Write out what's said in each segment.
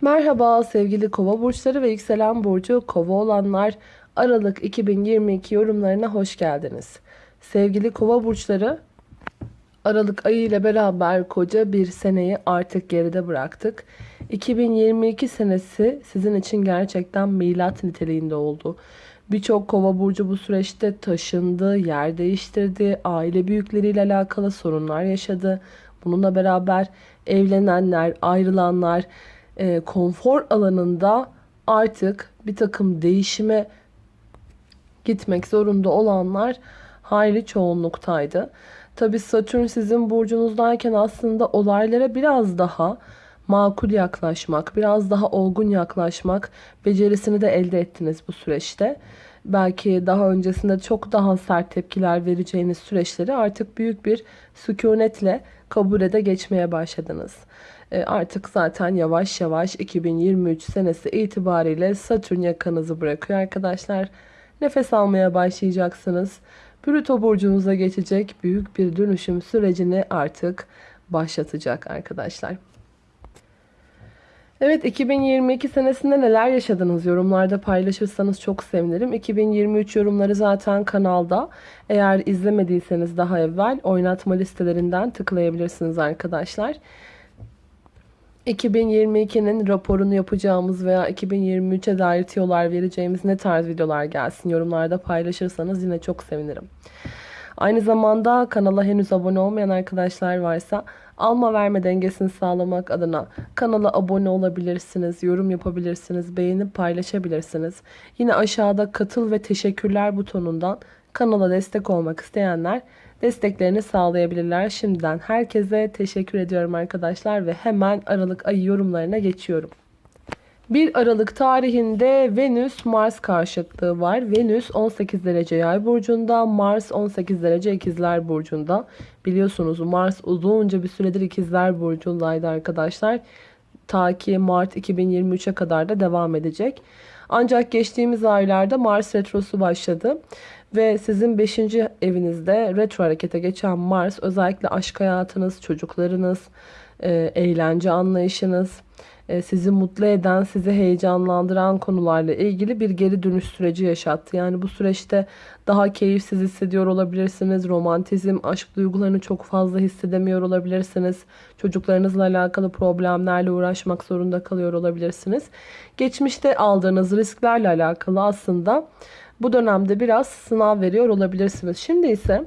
Merhaba sevgili kova burçları ve yükselen burcu kova olanlar Aralık 2022 yorumlarına hoş geldiniz. Sevgili kova burçları Aralık ayı ile beraber koca bir seneyi artık geride bıraktık. 2022 senesi sizin için gerçekten milat niteliğinde oldu. Birçok kova burcu bu süreçte taşındı, yer değiştirdi, aile büyükleriyle alakalı sorunlar yaşadı. Bununla beraber evlenenler, ayrılanlar, e, konfor alanında artık bir takım değişime gitmek zorunda olanlar hayli çoğunluktaydı. Tabi Satürn sizin burcunuzdayken aslında olaylara biraz daha makul yaklaşmak, biraz daha olgun yaklaşmak becerisini de elde ettiniz bu süreçte. Belki daha öncesinde çok daha sert tepkiler vereceğiniz süreçleri artık büyük bir sükunetle kabul ede geçmeye başladınız. E, artık zaten yavaş yavaş 2023 senesi itibariyle Satürn yakanızı bırakıyor arkadaşlar. Nefes almaya başlayacaksınız. Plüto burcunuza geçecek büyük bir dönüşüm sürecini artık başlatacak arkadaşlar. Evet 2022 senesinde neler yaşadınız yorumlarda paylaşırsanız çok sevinirim. 2023 yorumları zaten kanalda. Eğer izlemediyseniz daha evvel oynatma listelerinden tıklayabilirsiniz arkadaşlar. 2022'nin raporunu yapacağımız veya 2023'e dair tiyolar vereceğimiz ne tarz videolar gelsin yorumlarda paylaşırsanız yine çok sevinirim. Aynı zamanda kanala henüz abone olmayan arkadaşlar varsa alma verme dengesini sağlamak adına kanala abone olabilirsiniz, yorum yapabilirsiniz, beğenip paylaşabilirsiniz. Yine aşağıda katıl ve teşekkürler butonundan kanala destek olmak isteyenler desteklerini sağlayabilirler. Şimdiden herkese teşekkür ediyorum arkadaşlar ve hemen Aralık ayı yorumlarına geçiyorum. 1 Aralık tarihinde Venüs-Mars karşıtlığı var. Venüs 18 derece yay burcunda, Mars 18 derece ikizler burcunda. Biliyorsunuz Mars uzunca bir süredir ikizler burcundaydı arkadaşlar. Ta ki Mart 2023'e kadar da devam edecek. Ancak geçtiğimiz aylarda Mars retrosu başladı. Ve sizin 5. evinizde retro harekete geçen Mars özellikle aşk hayatınız, çocuklarınız, e, eğlence anlayışınız, e, sizi mutlu eden, sizi heyecanlandıran konularla ilgili bir geri dönüş süreci yaşattı. Yani bu süreçte daha keyifsiz hissediyor olabilirsiniz. Romantizm, aşk duygularını çok fazla hissedemiyor olabilirsiniz. Çocuklarınızla alakalı problemlerle uğraşmak zorunda kalıyor olabilirsiniz. Geçmişte aldığınız risklerle alakalı aslında bu dönemde biraz sınav veriyor olabilirsiniz. Şimdi ise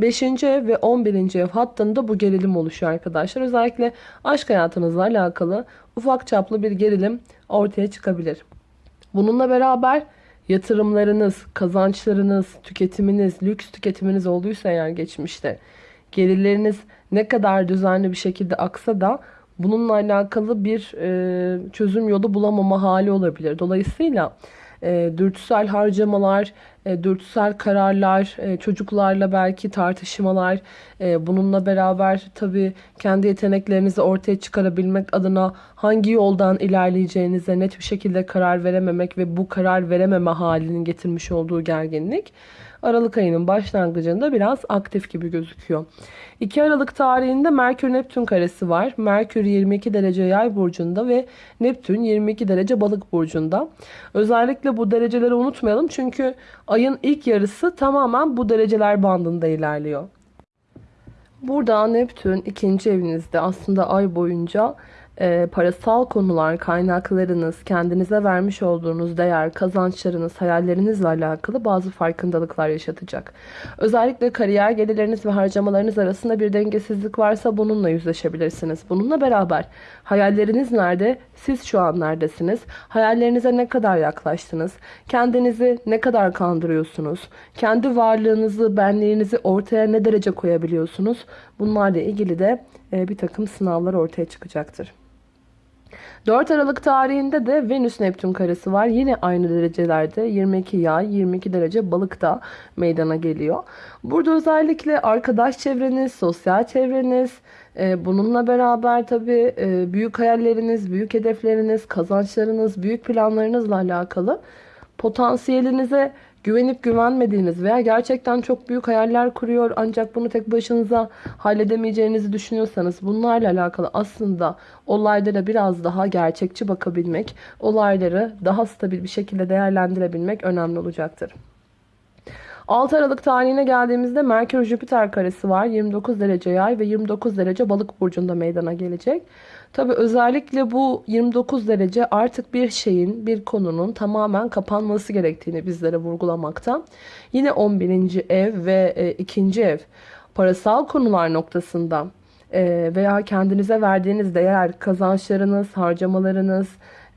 5. ev ve 11. ev hattında bu gerilim oluşuyor arkadaşlar. Özellikle aşk hayatınızla alakalı ufak çaplı bir gerilim ortaya çıkabilir. Bununla beraber yatırımlarınız, kazançlarınız, tüketiminiz, lüks tüketiminiz olduysa eğer geçmişte gelirleriniz ne kadar düzenli bir şekilde aksa da bununla alakalı bir e, çözüm yolu bulamama hali olabilir. Dolayısıyla e, dürtüsel harcamalar, e, dürtüsel kararlar, e, çocuklarla belki tartışmalar, e, bununla beraber tabii kendi yeteneklerinizi ortaya çıkarabilmek adına hangi yoldan ilerleyeceğinize net bir şekilde karar verememek ve bu karar verememe halinin getirmiş olduğu gerginlik Aralık ayının başlangıcında biraz aktif gibi gözüküyor. 2 Aralık tarihinde Merkür Neptün karesi var. Merkür 22 derece yay burcunda ve Neptün 22 derece balık burcunda. Özellikle bu dereceleri unutmayalım çünkü ayın ilk yarısı tamamen bu dereceler bandında ilerliyor. Burada Neptün ikinci evinizde aslında ay boyunca e, parasal konular, kaynaklarınız, kendinize vermiş olduğunuz değer, kazançlarınız, hayallerinizle alakalı bazı farkındalıklar yaşatacak. Özellikle kariyer gelirleriniz ve harcamalarınız arasında bir dengesizlik varsa bununla yüzleşebilirsiniz. Bununla beraber hayalleriniz nerede? Siz şu an neredesiniz? Hayallerinize ne kadar yaklaştınız? Kendinizi ne kadar kandırıyorsunuz? Kendi varlığınızı, benliğinizi ortaya ne derece koyabiliyorsunuz? Bunlarla ilgili de e, bir takım sınavlar ortaya çıkacaktır. 4 Aralık tarihinde de Venüs Neptün karesi var. Yine aynı derecelerde 22 yay 22 derece balıkta meydana geliyor. Burada özellikle arkadaş çevreniz, sosyal çevreniz, e, bununla beraber tabii e, büyük hayalleriniz, büyük hedefleriniz, kazançlarınız, büyük planlarınızla alakalı potansiyelinize güvenip güvenmediğiniz veya gerçekten çok büyük hayaller kuruyor ancak bunu tek başınıza halledemeyeceğinizi düşünüyorsanız bunlarla alakalı aslında olaylara biraz daha gerçekçi bakabilmek, olayları daha stabil bir şekilde değerlendirebilmek önemli olacaktır. 6 Aralık tarihine geldiğimizde Merkür Jüpiter karesi var. 29 derece yay ve 29 derece balık burcunda meydana gelecek. Tabi özellikle bu 29 derece artık bir şeyin, bir konunun tamamen kapanması gerektiğini bizlere vurgulamakta. Yine 11. ev ve e, 2. ev parasal konular noktasında e, veya kendinize verdiğiniz değer, kazançlarınız, harcamalarınız,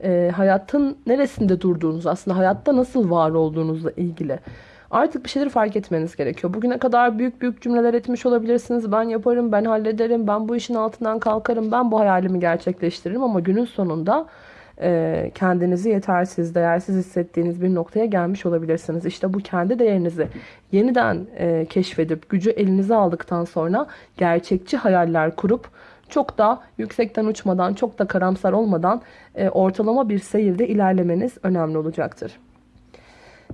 e, hayatın neresinde durduğunuz, aslında hayatta nasıl var olduğunuzla ilgili Artık bir şeyleri fark etmeniz gerekiyor. Bugüne kadar büyük büyük cümleler etmiş olabilirsiniz. Ben yaparım, ben hallederim, ben bu işin altından kalkarım, ben bu hayalimi gerçekleştiririm. Ama günün sonunda e, kendinizi yetersiz, değersiz hissettiğiniz bir noktaya gelmiş olabilirsiniz. İşte bu kendi değerinizi yeniden e, keşfedip gücü elinize aldıktan sonra gerçekçi hayaller kurup çok da yüksekten uçmadan, çok da karamsar olmadan e, ortalama bir seyirde ilerlemeniz önemli olacaktır.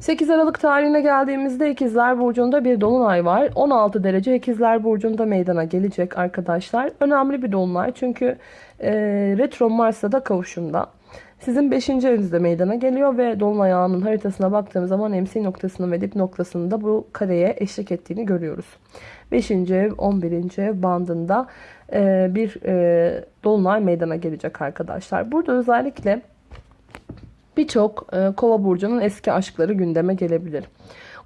8 Aralık tarihine geldiğimizde İkizler Burcu'nda bir dolunay var. 16 derece İkizler Burcu'nda meydana gelecek arkadaşlar. Önemli bir dolunay çünkü e, retro Mars'ta da kavuşumda. Sizin 5. evinizde meydana geliyor ve dolunay ağının haritasına baktığımız zaman MC noktasının ve dip noktasının da bu kareye eşlik ettiğini görüyoruz. 5. ev 11. ev bandında e, bir e, dolunay meydana gelecek arkadaşlar. Burada özellikle birçok e, kova burcunun eski aşkları gündeme gelebilir.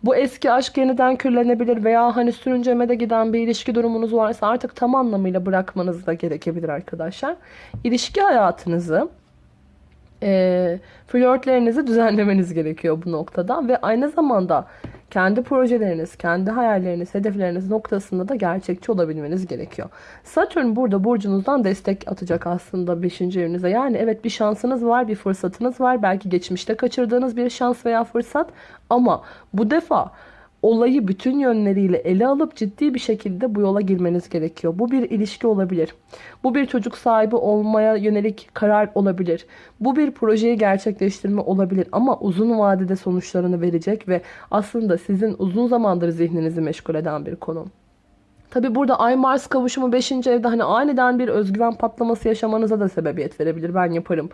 Bu eski aşk yeniden kürlenebilir veya hani sürüncemede giden bir ilişki durumunuz varsa artık tam anlamıyla bırakmanız da gerekebilir arkadaşlar. İlişki hayatınızı e, flörtlerinizi düzenlemeniz gerekiyor bu noktada ve aynı zamanda kendi projeleriniz, kendi hayalleriniz, hedefleriniz noktasında da gerçekçi olabilmeniz gerekiyor. Satürn burada burcunuzdan destek atacak aslında 5. evinize. Yani evet bir şansınız var, bir fırsatınız var. Belki geçmişte kaçırdığınız bir şans veya fırsat ama bu defa olayı bütün yönleriyle ele alıp ciddi bir şekilde bu yola girmeniz gerekiyor. Bu bir ilişki olabilir. Bu bir çocuk sahibi olmaya yönelik karar olabilir. Bu bir projeyi gerçekleştirme olabilir ama uzun vadede sonuçlarını verecek ve aslında sizin uzun zamandır zihninizi meşgul eden bir konu. Tabi burada Ay Mars kavuşumu 5. evde hani aniden bir özgüven patlaması yaşamanıza da sebebiyet verebilir. Ben yaparım.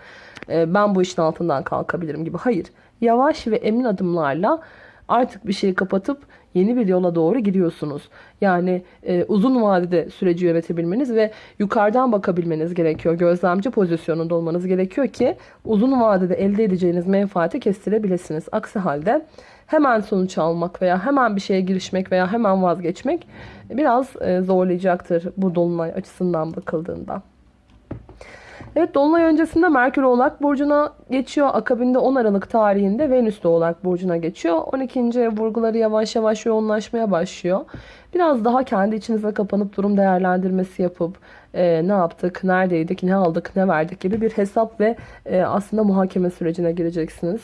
Ee, ben bu işin altından kalkabilirim gibi. Hayır. Yavaş ve emin adımlarla artık bir şeyi kapatıp yeni bir yola doğru gidiyorsunuz. Yani e, uzun vadede süreci yönetebilmeniz ve yukarıdan bakabilmeniz gerekiyor. Gözlemci pozisyonunda olmanız gerekiyor ki uzun vadede elde edeceğiniz menfaati kestirebilirsiniz. Aksi halde hemen sonuç almak veya hemen bir şeye girişmek veya hemen vazgeçmek biraz e, zorlayacaktır bu dolunay açısından bakıldığında. Evet Dolunay öncesinde Merkür Oğlak Burcu'na geçiyor. Akabinde 10 Aralık tarihinde Venüs de Oğlak Burcu'na geçiyor. 12. ev vurguları yavaş yavaş yoğunlaşmaya başlıyor. Biraz daha kendi içinize kapanıp durum değerlendirmesi yapıp e, ne yaptık, neredeydik, ne aldık, ne verdik gibi bir hesap ve e, aslında muhakeme sürecine gireceksiniz.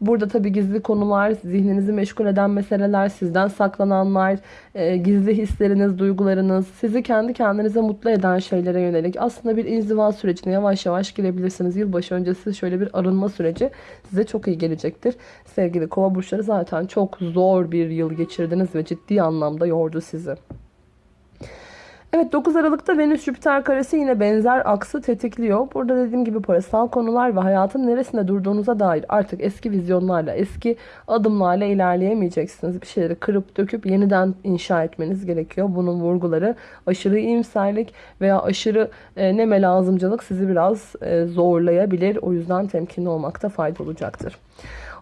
Burada tabii gizli konular, zihninizi meşgul eden meseleler, sizden saklananlar, e, gizli hisleriniz, duygularınız, sizi kendi kendinize mutlu eden şeylere yönelik aslında bir inziva sürecine yavaş yavaş girebilirsiniz. Yılbaşı öncesi şöyle bir arınma süreci size çok iyi gelecektir. Sevgili kova burçları zaten çok zor bir yıl geçirdiniz ve ciddi anlamda yordu sizi. Evet 9 Aralık'ta Venüs Jüpiter karesi yine benzer aksı tetikliyor. Burada dediğim gibi parasal konular ve hayatın neresinde durduğunuza dair artık eski vizyonlarla, eski adımlarla ilerleyemeyeceksiniz. Bir şeyleri kırıp döküp yeniden inşa etmeniz gerekiyor. Bunun vurguları aşırı iyimserlik veya aşırı e, neme lazımcılık sizi biraz e, zorlayabilir. O yüzden temkinli olmakta fayda olacaktır.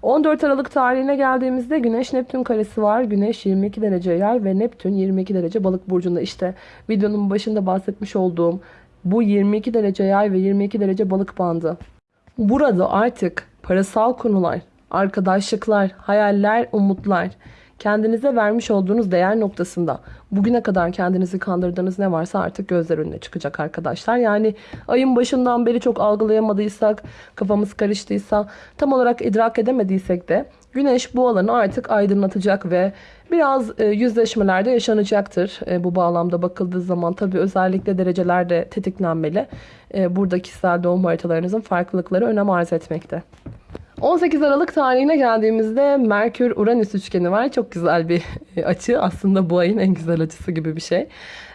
14 Aralık tarihine geldiğimizde Güneş Neptün karesi var. Güneş 22 derece yay ve Neptün 22 derece balık burcunda. İşte videonun başında bahsetmiş olduğum bu 22 derece yay ve 22 derece balık bandı. Burada artık parasal konular, arkadaşlıklar, hayaller, umutlar kendinize vermiş olduğunuz değer noktasında bugüne kadar kendinizi kandırdığınız ne varsa artık gözler önüne çıkacak arkadaşlar. Yani ayın başından beri çok algılayamadıysak, kafamız karıştıysa, tam olarak idrak edemediysek de güneş bu alanı artık aydınlatacak ve biraz e, yüzleşmelerde yaşanacaktır. E, bu bağlamda bakıldığı zaman tabii özellikle derecelerde tetiklenmeli. E, burada kişisel doğum haritalarınızın farklılıkları önem arz etmekte. 18 Aralık tarihine geldiğimizde Merkür-Uranüs üçgeni var. Çok güzel bir açı. Aslında bu ayın en güzel açısı gibi bir şey.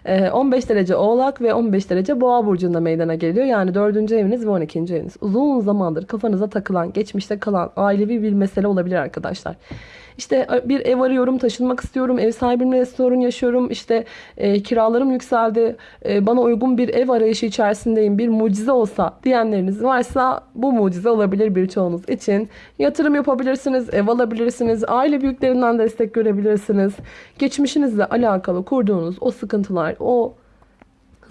Ee, 15 derece Oğlak ve 15 derece Boğa burcunda meydana geliyor. Yani 4. eviniz ve 12. eviniz. Uzun zamandır kafanıza takılan, geçmişte kalan ailevi bir mesele olabilir arkadaşlar. İşte bir ev arıyorum, taşınmak istiyorum, ev sahibimle sorun yaşıyorum, işte e, kiralarım yükseldi, e, bana uygun bir ev arayışı içerisindeyim, bir mucize olsa diyenleriniz varsa bu mucize olabilir birçoğunuz için. Yatırım yapabilirsiniz, ev alabilirsiniz, aile büyüklerinden destek görebilirsiniz. Geçmişinizle alakalı kurduğunuz o sıkıntılar, o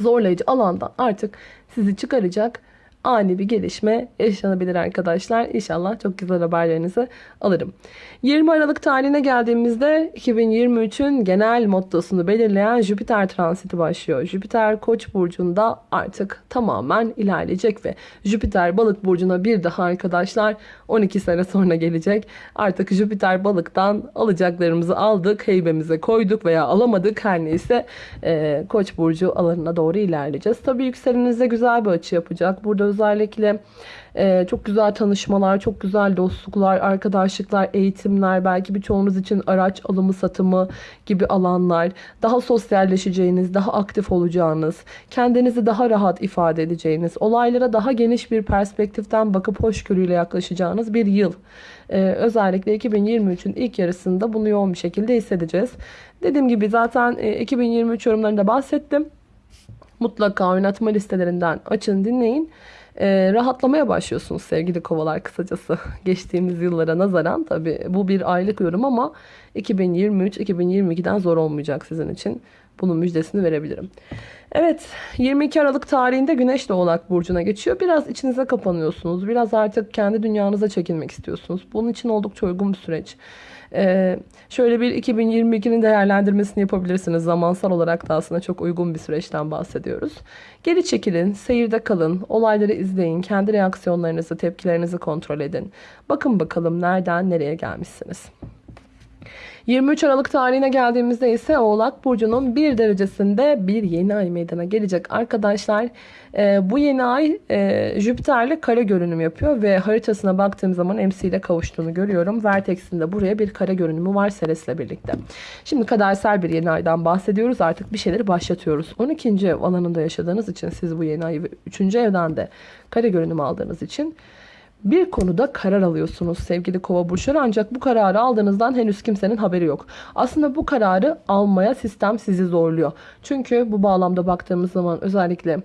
zorlayıcı alandan artık sizi çıkaracak ani bir gelişme yaşanabilir arkadaşlar. İnşallah çok güzel haberlerinizi alırım. 20 Aralık tarihine geldiğimizde 2023'ün genel mottosunu belirleyen Jüpiter transiti başlıyor. Jüpiter Koç burcunda artık tamamen ilerleyecek ve Jüpiter Balık burcuna bir daha arkadaşlar 12 sene sonra gelecek. Artık Jüpiter Balık'tan alacaklarımızı aldık, heybemize koyduk veya alamadık her neyse e, Koç burcu alanına doğru ilerleyeceğiz. Tabii yükseleninize güzel bir açı yapacak. Burada özellikle e, çok güzel tanışmalar, çok güzel dostluklar, arkadaşlıklar, eğitimler, belki birçoğunuz için araç alımı satımı gibi alanlar, daha sosyalleşeceğiniz, daha aktif olacağınız, kendinizi daha rahat ifade edeceğiniz, olaylara daha geniş bir perspektiften bakıp hoşgörüyle yaklaşacağınız bir yıl. Ee, özellikle 2023'ün ilk yarısında bunu yoğun bir şekilde hissedeceğiz. Dediğim gibi zaten e, 2023 yorumlarında bahsettim. Mutlaka oynatma listelerinden açın dinleyin e, rahatlamaya başlıyorsunuz sevgili kovalar kısacası. Geçtiğimiz yıllara nazaran tabi bu bir aylık yorum ama 2023-2022'den zor olmayacak sizin için. Bunun müjdesini verebilirim. Evet 22 Aralık tarihinde Güneş de Oğlak Burcu'na geçiyor. Biraz içinize kapanıyorsunuz. Biraz artık kendi dünyanıza çekilmek istiyorsunuz. Bunun için oldukça uygun bir süreç. Ee, şöyle bir 2022'nin değerlendirmesini yapabilirsiniz. Zamansal olarak da aslında çok uygun bir süreçten bahsediyoruz. Geri çekilin, seyirde kalın, olayları izleyin, kendi reaksiyonlarınızı, tepkilerinizi kontrol edin. Bakın bakalım nereden nereye gelmişsiniz. 23 Aralık tarihine geldiğimizde ise Oğlak Burcu'nun bir derecesinde bir yeni ay meydana gelecek. Arkadaşlar e, bu yeni ay e, Jüpiter'le kare görünüm yapıyor ve haritasına baktığım zaman MC ile kavuştuğunu görüyorum. Vertex'in de buraya bir kare görünümü var Ceres'le birlikte. Şimdi kadersel bir yeni aydan bahsediyoruz. Artık bir şeyleri başlatıyoruz. 12. ev alanında yaşadığınız için siz bu yeni ayı 3. evden de kare görünüm aldığınız için bir konuda karar alıyorsunuz sevgili kova burçları ancak bu kararı aldığınızdan henüz kimsenin haberi yok. Aslında bu kararı almaya sistem sizi zorluyor. Çünkü bu bağlamda baktığımız zaman özellikle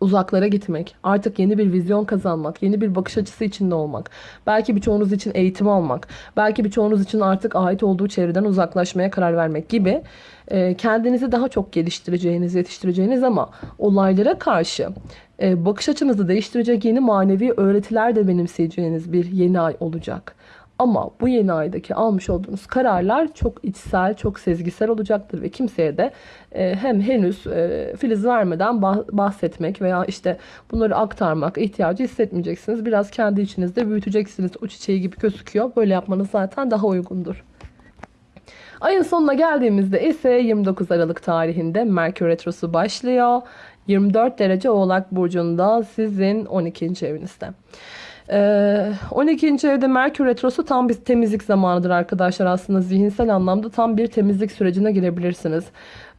uzaklara gitmek, artık yeni bir vizyon kazanmak, yeni bir bakış açısı içinde olmak, belki birçoğunuz için eğitim almak, belki birçoğunuz için artık ait olduğu çevreden uzaklaşmaya karar vermek gibi e, kendinizi daha çok geliştireceğiniz, yetiştireceğiniz ama olaylara karşı e, bakış açınızı değiştirecek yeni manevi öğretiler de benimseyeceğiniz bir yeni ay olacak. Ama bu yeni aydaki almış olduğunuz kararlar çok içsel, çok sezgisel olacaktır ve kimseye de e, hem henüz e, filiz vermeden bahsetmek veya işte bunları aktarmak ihtiyacı hissetmeyeceksiniz. Biraz kendi içinizde büyüteceksiniz o çiçeği gibi gözüküyor. Böyle yapmanız zaten daha uygundur. Ayın sonuna geldiğimizde ise 29 Aralık tarihinde Merkür Retrosu başlıyor. 24 derece Oğlak Burcu'nda sizin 12. evinizde. 12. Ee, evde Merkür Retrosu tam bir temizlik zamanıdır arkadaşlar. Aslında zihinsel anlamda tam bir temizlik sürecine girebilirsiniz.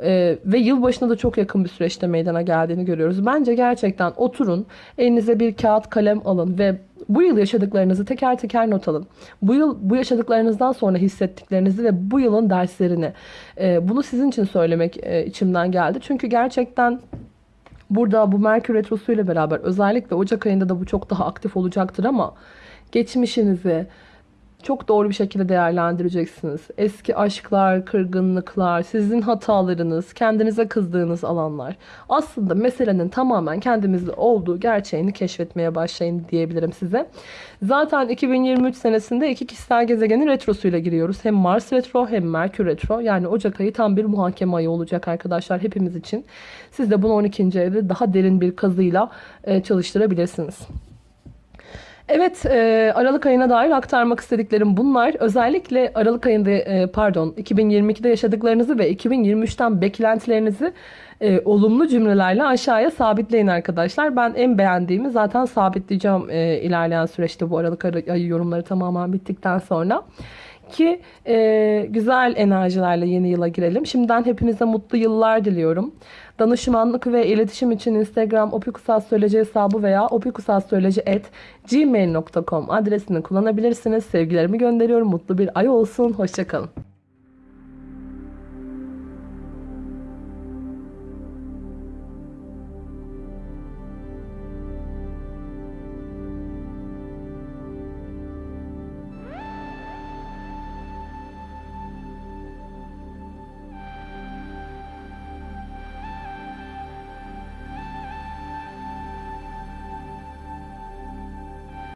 Ee, ve yılbaşına da çok yakın bir süreçte meydana geldiğini görüyoruz. Bence gerçekten oturun, elinize bir kağıt kalem alın ve bu yıl yaşadıklarınızı teker teker not alın. Bu yıl bu yaşadıklarınızdan sonra hissettiklerinizi ve bu yılın derslerini. E, bunu sizin için söylemek e, içimden geldi. Çünkü gerçekten Burada bu Merkür Retrosu ile beraber özellikle Ocak ayında da bu çok daha aktif olacaktır ama geçmişinizi, çok doğru bir şekilde değerlendireceksiniz. Eski aşklar, kırgınlıklar, sizin hatalarınız, kendinize kızdığınız alanlar. Aslında meselenin tamamen kendimizde olduğu gerçeğini keşfetmeye başlayın diyebilirim size. Zaten 2023 senesinde iki kişisel gezegenin retrosuyla giriyoruz. Hem Mars retro hem Merkür retro. Yani Ocak ayı tam bir muhakeme ayı olacak arkadaşlar hepimiz için. Siz de bunu 12. evde daha derin bir kazıyla e, çalıştırabilirsiniz. Evet, e, Aralık ayına dair aktarmak istediklerim bunlar. Özellikle Aralık ayında, e, pardon, 2022'de yaşadıklarınızı ve 2023'ten beklentilerinizi e, olumlu cümlelerle aşağıya sabitleyin arkadaşlar. Ben en beğendiğimi zaten sabitleyeceğim e, ilerleyen süreçte bu Aralık ayı yorumları tamamen bittikten sonra. Ki e, güzel enerjilerle yeni yıla girelim. Şimdiden hepinize mutlu yıllar diliyorum. Danışmanlık ve iletişim için Instagram opikusastroloji hesabı veya opikusastroloji@gmail.com adresini kullanabilirsiniz. Sevgilerimi gönderiyorum. Mutlu bir ay olsun. Hoşçakalın.